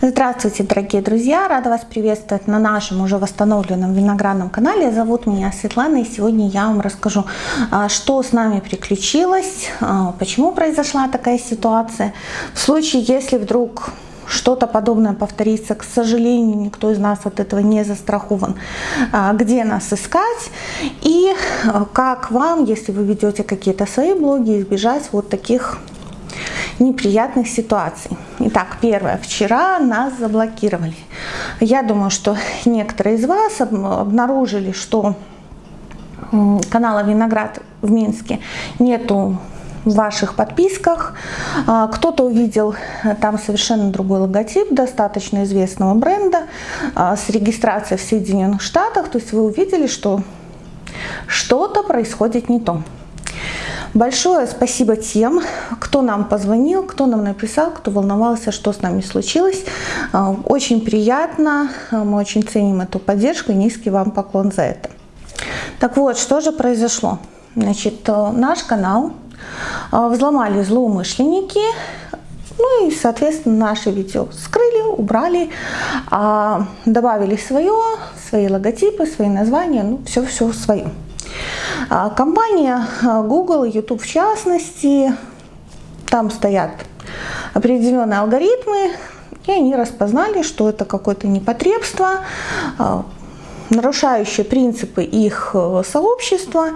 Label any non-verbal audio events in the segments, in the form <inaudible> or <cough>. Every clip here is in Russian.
Здравствуйте, дорогие друзья! Рада вас приветствовать на нашем уже восстановленном виноградном канале. Зовут меня Светлана, и сегодня я вам расскажу, а, что с нами приключилось, а, почему произошла такая ситуация. В случае, если вдруг что-то подобное повторится, к сожалению, никто из нас от этого не застрахован, а, где нас искать и как вам, если вы ведете какие-то свои блоги, избежать вот таких неприятных ситуаций. Итак, первое. Вчера нас заблокировали. Я думаю, что некоторые из вас обнаружили, что канала Виноград в Минске нету в ваших подписках. А, кто-то увидел э, там совершенно другой логотип достаточно известного бренда а, с регистрацией в Соединенных Штатах. То есть вы увидели, что что-то происходит не то. Большое спасибо тем, кто нам позвонил, кто нам написал, кто волновался, что с нами случилось. А, очень приятно, а, мы очень ценим эту поддержку и низкий вам поклон за это. Так вот, что же произошло? Значит, э, наш канал а, взломали злоумышленники, ну и, соответственно, наши видео скрыли, убрали, добавили свое, свои логотипы, свои названия, ну все-все свое. А, компания а, Google, YouTube в частности, там стоят определенные алгоритмы, и они распознали, что это какое-то непотребство, а, нарушающие принципы их э, сообщества,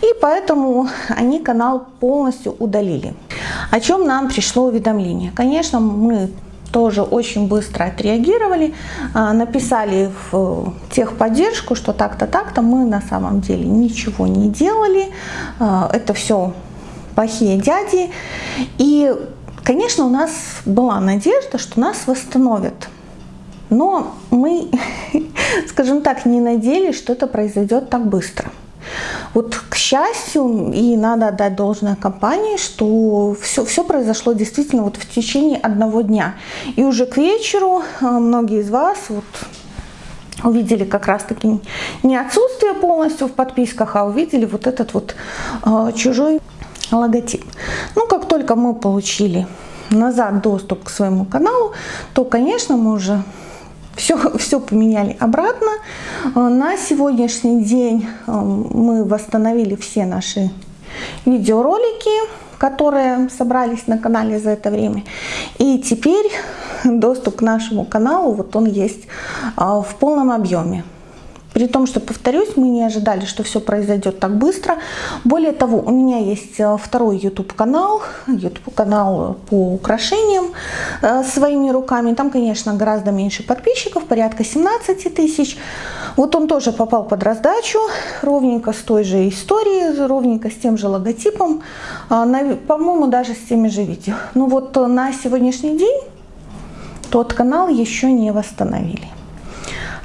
и поэтому они канал полностью удалили. О чем нам пришло уведомление? Конечно, мы тоже очень быстро отреагировали, а, написали в техподдержку, что так-то, так-то, мы на самом деле ничего не делали, а, это все плохие дяди. И, конечно, у нас была надежда, что нас восстановят. Но мы, <laughs> скажем так, не надеялись, что это произойдет так быстро. Вот, к счастью, и надо отдать должное компании, что все, все произошло действительно вот в течение одного дня. И уже к вечеру э, многие из вас вот увидели как раз-таки не отсутствие полностью в подписках, а увидели вот этот вот э, чужой логотип. Ну, как только мы получили назад доступ к своему каналу, то, конечно, мы уже все, все поменяли обратно. Э, на сегодняшний день э, мы восстановили все наши видеоролики, которые собрались на канале за это время. И теперь доступ к нашему каналу, вот он есть э, в полном объеме. При том, что, повторюсь, мы не ожидали, что все произойдет так быстро. Более того, у меня есть э, второй YouTube-канал, YouTube-канал по украшениям э, своими руками. Там, конечно, гораздо меньше подписчиков, порядка 17 тысяч. Вот он тоже попал под раздачу, ровненько с той же историей, ровненько с тем же логотипом, э, по-моему, даже с теми же видео. Ну вот на сегодняшний день тот канал еще не восстановили.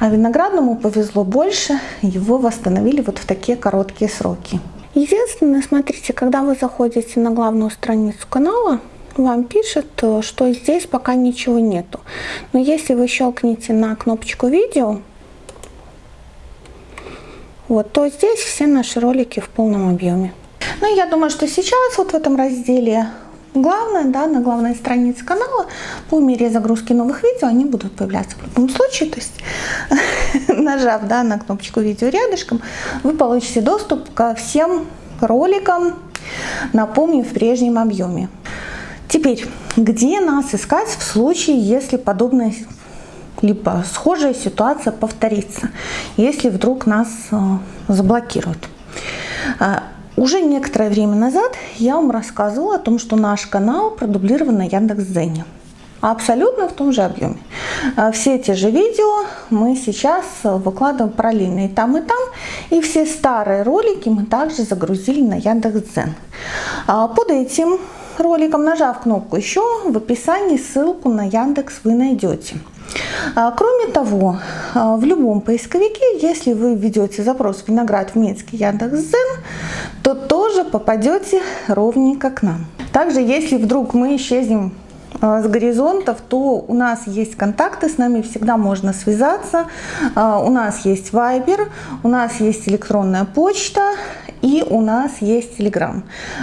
А виноградному повезло больше, его восстановили вот в такие короткие сроки. Единственное, смотрите, когда вы заходите на главную страницу канала, вам пишет, что здесь пока ничего нету. Но если вы щелкнете на кнопочку видео, вот, то здесь все наши ролики в полном объеме. Ну, я думаю, что сейчас вот в этом разделе Главное, да, на главной странице канала по мере загрузки новых видео они будут появляться в любом случае. То есть, <laughs> нажав да, на кнопочку видео рядышком, вы получите доступ ко всем роликам, напомню, в прежнем объеме. Теперь, где нас искать в случае, если подобная либо схожая ситуация повторится, если вдруг нас э, заблокируют. Уже некоторое время назад я вам рассказывала о том, что наш канал продублирован на Яндекс.Дзене. Абсолютно в том же объеме. А, все те же видео мы сейчас выкладываем параллельно и там, и там. И все старые ролики мы также загрузили на Яндекс.Дзен. А, под этим роликом, нажав кнопку «Еще», в описании ссылку на Яндекс вы найдете. А, кроме того, в любом поисковике, если вы введете запрос «Виноград в Минске Яндекс.Зен», то тоже попадете ровненько к нам. Также, если вдруг мы исчезнем а, с горизонтов, то у нас есть контакты, с нами всегда можно связаться. У нас есть Viber, у нас есть электронная почта и у нас есть Telegram.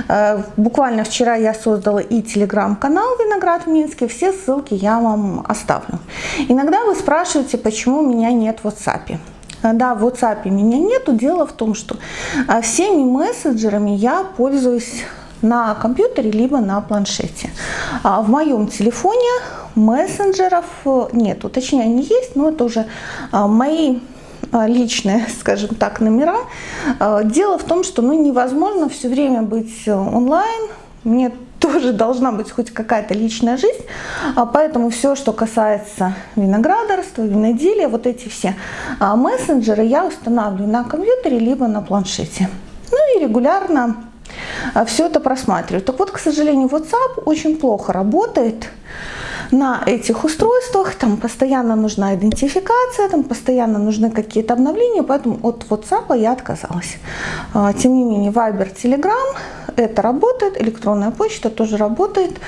Э, буквально вчера я создала и Telegram-канал «Виноград в Минске», все ссылки я вам оставлю. Иногда вы спрашиваете, почему меня нет в WhatsApp. Э, да, в WhatsApp меня нету. Дело в том, что э, всеми мессенджерами я пользуюсь на компьютере либо на планшете. А в моем телефоне мессенджеров нету. Точнее, они есть, но это уже мои личные, <laughs> скажем так, номера. Дело в том, что ну, невозможно все время быть э, онлайн. Мне тоже должна быть хоть какая-то личная жизнь, а, поэтому все, что касается виноградарства, виноделия, вот эти все мессенджеры я устанавливаю на компьютере либо на планшете. Ну и регулярно все это просматриваю. Так вот, к сожалению, WhatsApp очень плохо работает на этих устройствах, там постоянно нужна идентификация, там постоянно нужны какие-то обновления, поэтому от WhatsApp я отказалась. А, тем не менее, Viber, Telegram, это работает, электронная почта тоже работает.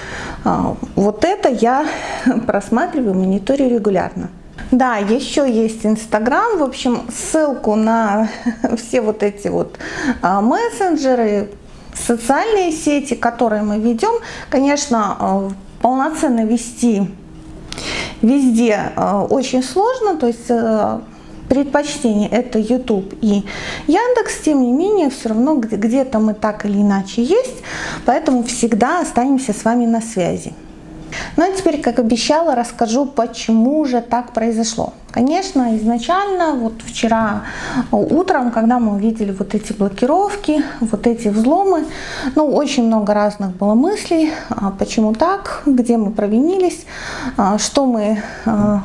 А, вот это я <laughs> просматриваю, мониторю регулярно. Да, еще есть Инстаграм. В общем, ссылку на <laughs> все вот эти вот а, мессенджеры, социальные сети, которые мы ведем, конечно, полноценно вести везде э, очень сложно, то есть э, предпочтение это YouTube и Яндекс, тем не менее, все равно где-то мы так или иначе есть, поэтому всегда останемся с вами на связи. Ну а теперь, как обещала, расскажу, почему же так произошло. Конечно, изначально, вот вчера утром, когда мы увидели вот эти блокировки, вот эти взломы, ну, очень много разных было мыслей, а почему так, где мы провинились, а, что мы а,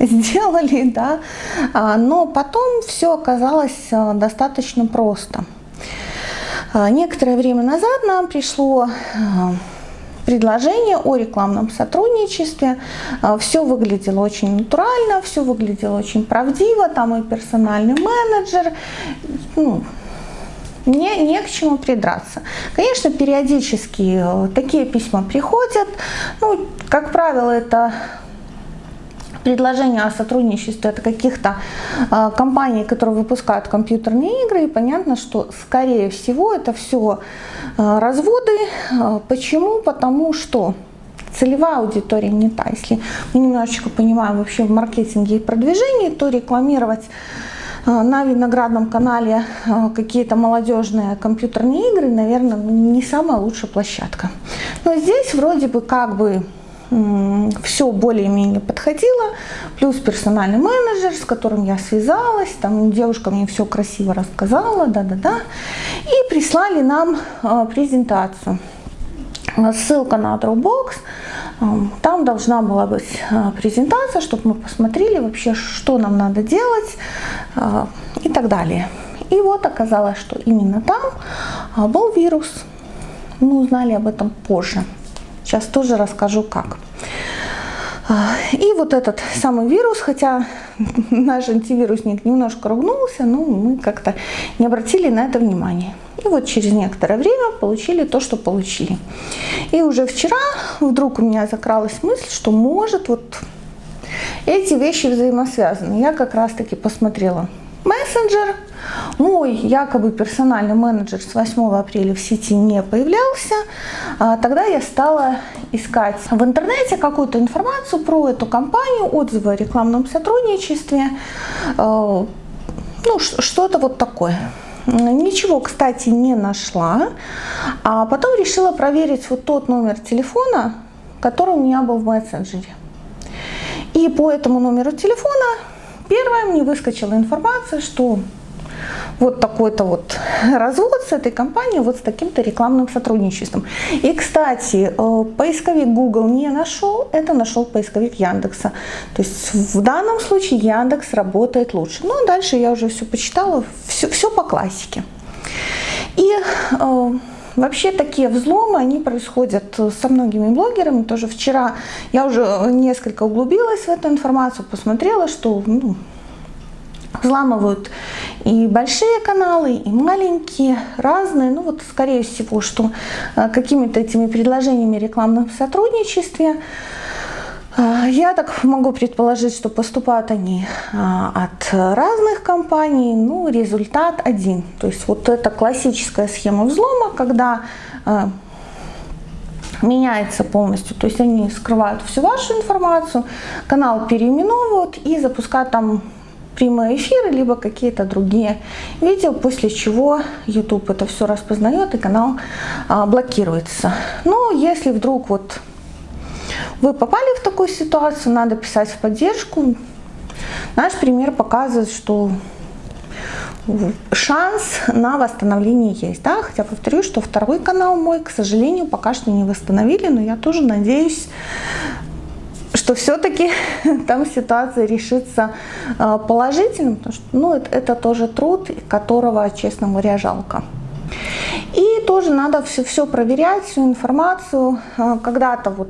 сделали, <laughs> да, но потом все оказалось достаточно просто. Некоторое время назад нам пришло предложение о рекламном сотрудничестве. А, все выглядело очень натурально, все выглядело очень правдиво, там и персональный менеджер, ну, не, не к чему придраться. Конечно, периодически э, такие письма приходят, ну, как правило, это предложения о сотрудничестве от каких-то э, компаний, которые выпускают компьютерные игры, и понятно, что скорее всего это все э, разводы. Э, почему? Потому что целевая аудитория не та. Если мы немножечко понимаем вообще в маркетинге и продвижении, то рекламировать на виноградном канале какие-то молодежные компьютерные игры, наверное, не самая лучшая площадка. Но здесь вроде бы как бы все более-менее подходило, плюс персональный менеджер, с которым я связалась, там девушка мне все красиво рассказала, да-да-да, и прислали нам а, презентацию. Ссылка на Dropbox, там должна была быть а, презентация, чтобы мы посмотрели вообще, что нам надо делать а, и так далее. И вот оказалось, что именно там был вирус. Мы узнали об этом позже. Сейчас тоже расскажу как. А, и вот этот самый вирус, хотя <laughs> наш антивирусник немножко ругнулся, но мы как-то не обратили на это внимание. И вот через некоторое время получили то, что получили. И уже вчера вдруг у меня закралась мысль, что может вот эти вещи взаимосвязаны. Я как раз таки посмотрела мессенджер. Мой якобы персональный менеджер с 8 апреля в сети не появлялся. А, тогда я стала искать в интернете какую-то информацию про эту компанию, отзывы о рекламном сотрудничестве, а, ну что-то вот такое. Ничего, кстати, не нашла. А потом решила проверить вот тот номер телефона, который у меня был в мессенджере. И по этому номеру телефона Первое, мне выскочила информация, что вот такой-то вот развод с этой компанией, вот с таким-то рекламным сотрудничеством. И, кстати, э, поисковик Google не нашел, это нашел поисковик Яндекса. То есть в данном случае Яндекс работает лучше. Ну, а дальше я уже все почитала, все, все по классике. И э, Вообще такие взломы, они происходят со многими блогерами. Тоже вчера я уже несколько углубилась в эту информацию, посмотрела, что ну, взламывают и большие каналы, и маленькие, разные. Ну вот, скорее всего, что э, какими-то этими предложениями рекламном сотрудничестве А, я так могу предположить, что поступают они а, от разных компаний, ну, результат один. То есть вот это классическая схема взлома, когда а, меняется полностью, то есть они скрывают всю вашу информацию, канал переименовывают и запускают там прямые эфиры, либо какие-то другие видео, после чего YouTube это все распознает и канал а, блокируется. Но если вдруг вот вы попали в такую ситуацию, надо писать в поддержку. Наш пример показывает, что шанс на восстановление есть. Да? Хотя повторю, что второй канал мой, к сожалению, пока что не восстановили, но я тоже надеюсь, что все-таки <laughs> там ситуация решится а, положительно, потому что ну, это, это тоже труд, которого, честно говоря, жалко. И тоже надо все, все проверять, всю информацию. А, когда-то вот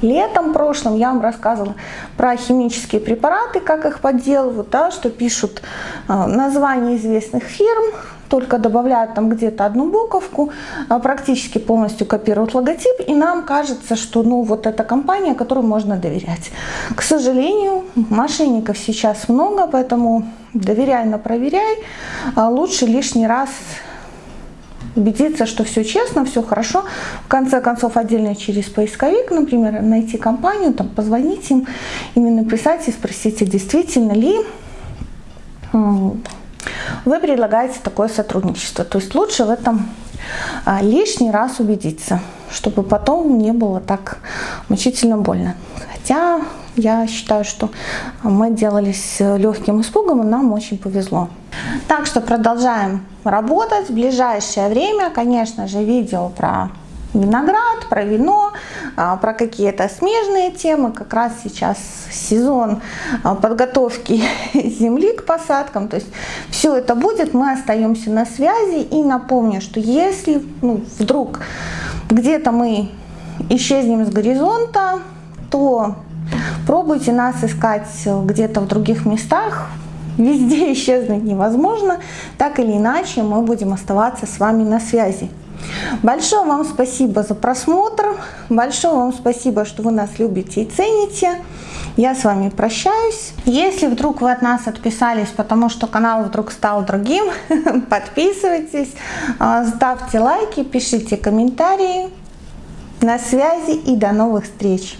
летом прошлым я вам рассказывала про химические препараты, как их подделывают, да, что пишут а, названия известных фирм, только добавляют там где-то одну буковку, а, практически полностью копируют логотип, и нам кажется, что ну вот эта компания, которой можно доверять. К сожалению, мошенников сейчас много, поэтому доверяй, но проверяй. А лучше лишний раз убедиться, что все честно, все хорошо. В конце концов, отдельно через поисковик, например, найти компанию, там, позвонить им, именно написать и спросить, действительно ли вы предлагаете такое сотрудничество. То есть лучше в этом а, лишний раз убедиться, чтобы потом не было так мучительно больно. Хотя я считаю, что мы делались легким испугом, и нам очень повезло. Так что продолжаем работать. В ближайшее время, конечно же, видео про виноград, про вино, про какие-то смежные темы. Как раз сейчас сезон а, подготовки <laughs> земли к посадкам. То есть все это будет, мы остаемся на связи. И напомню, что если ну, вдруг где-то мы исчезнем с горизонта, то пробуйте нас искать где-то в других местах, везде <laughs> исчезнуть невозможно. Так или иначе мы будем оставаться с вами на связи. Большое вам спасибо за просмотр. Большое вам спасибо, что вы нас любите и цените. Я с вами прощаюсь. Если вдруг вы от нас отписались, потому что канал вдруг стал другим, <laughs> подписывайтесь, а, ставьте лайки, пишите комментарии. На связи и до новых встреч!